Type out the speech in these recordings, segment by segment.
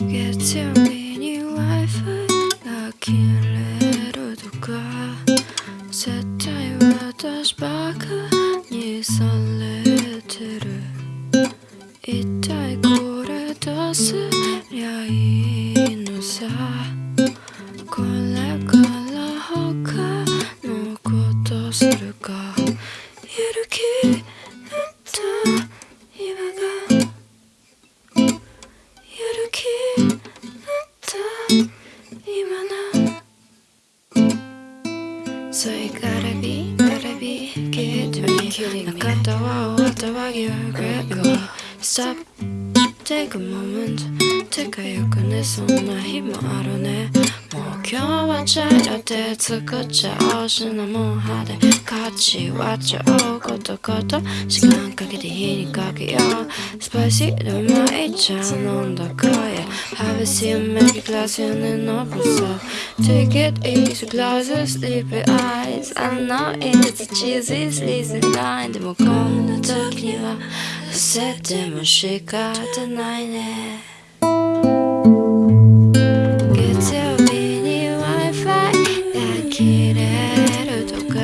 月曜日に Wi-Fi が切れるとか絶対私バカにされてる一体これどうすりゃいいのさこれから他のことするかやる気 So you gotta be, gotta be kidding me 中田は終わったわ You regret me Stop, take a moment てかよくねそんな日もあるねもう今日はチャイラテ作っちゃおうシナモン派で価値割っちゃおうことこと時間かけて火にかけようスパイシーでうまい茶飲んだかや Have a seat, make a glass and then open so Take it easy, close your sleepy eyes I know it's cheesy, sleazy line でもこんな時には伏せても仕方ないね月曜日に Wi-Fi が切れるとか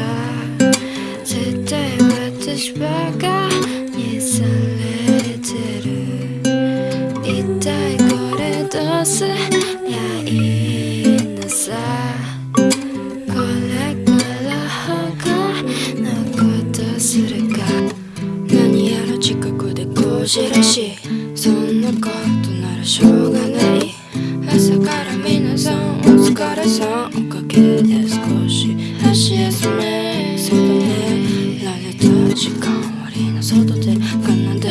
絶対私バカにされてる一体これどうすりゃいいでこじらしいそんなことならしょうがない。朝から皆さんお疲れさん。おかげで少し足休め。そうだねられた時間割の外で奏で。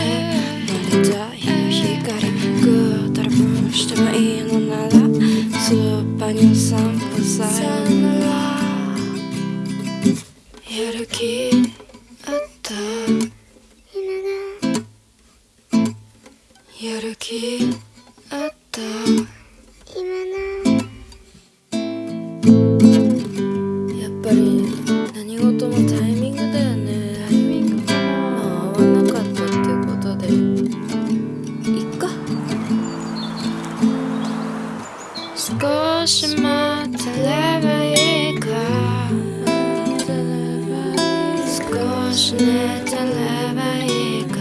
慣れた日の光ぐーたらぶんしてもいいのなら。スーパーにお散歩さよなら。やる気あったやる気あった？やっぱり何事もタイミングだよね。タイミングまあ合わなかったってことで。いっか少し待ってればいいか。少し寝てればいいか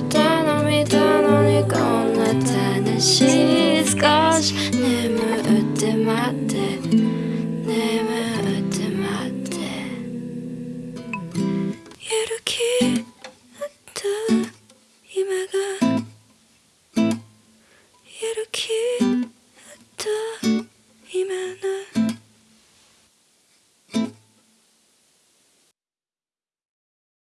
ネット頼みたのにこんな楽しい少し